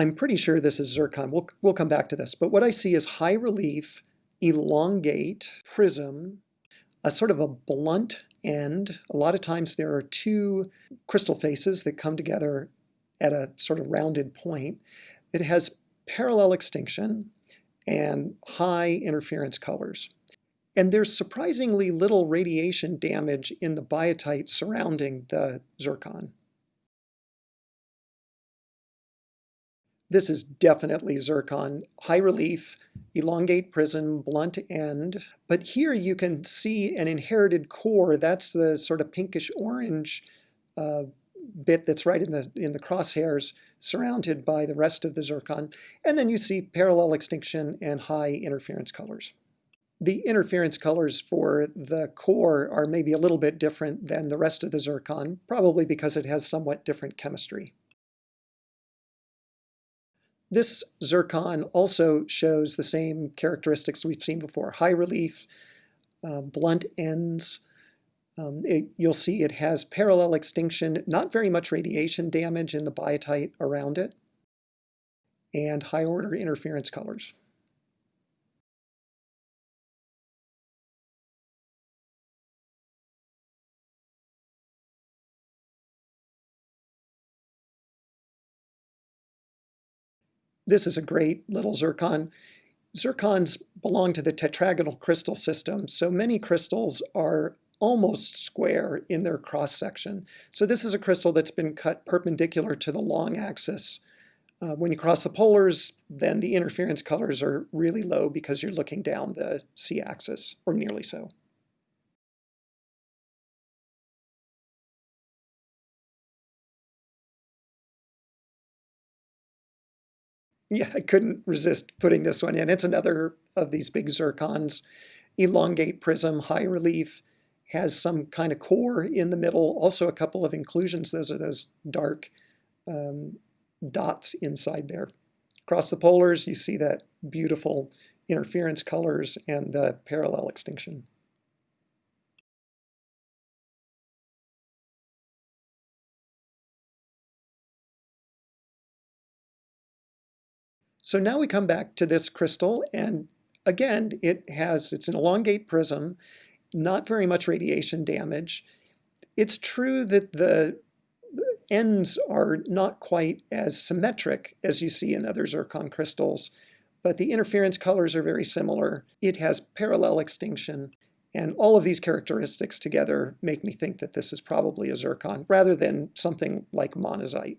I'm pretty sure this is zircon. We'll, we'll come back to this. But what I see is high relief, elongate, prism, a sort of a blunt end. A lot of times there are two crystal faces that come together at a sort of rounded point. It has parallel extinction and high interference colors. And there's surprisingly little radiation damage in the biotite surrounding the zircon. This is definitely zircon, high relief, elongate prism, blunt end. But here you can see an inherited core. That's the sort of pinkish orange uh, bit that's right in the, in the crosshairs surrounded by the rest of the zircon. And then you see parallel extinction and high interference colors. The interference colors for the core are maybe a little bit different than the rest of the zircon, probably because it has somewhat different chemistry. This zircon also shows the same characteristics we've seen before. High relief, uh, blunt ends. Um, it, you'll see it has parallel extinction, not very much radiation damage in the biotite around it, and high order interference colors. This is a great little zircon. Zircons belong to the tetragonal crystal system, so many crystals are almost square in their cross section. So this is a crystal that's been cut perpendicular to the long axis. Uh, when you cross the polars, then the interference colors are really low because you're looking down the c-axis, or nearly so. Yeah, I couldn't resist putting this one in. It's another of these big zircons. Elongate prism, high relief, has some kind of core in the middle, also a couple of inclusions. Those are those dark um, dots inside there. Across the polars, you see that beautiful interference colors and the parallel extinction. So now we come back to this crystal and again it has, it's an elongate prism, not very much radiation damage. It's true that the ends are not quite as symmetric as you see in other zircon crystals, but the interference colors are very similar. It has parallel extinction, and all of these characteristics together make me think that this is probably a zircon rather than something like monazite.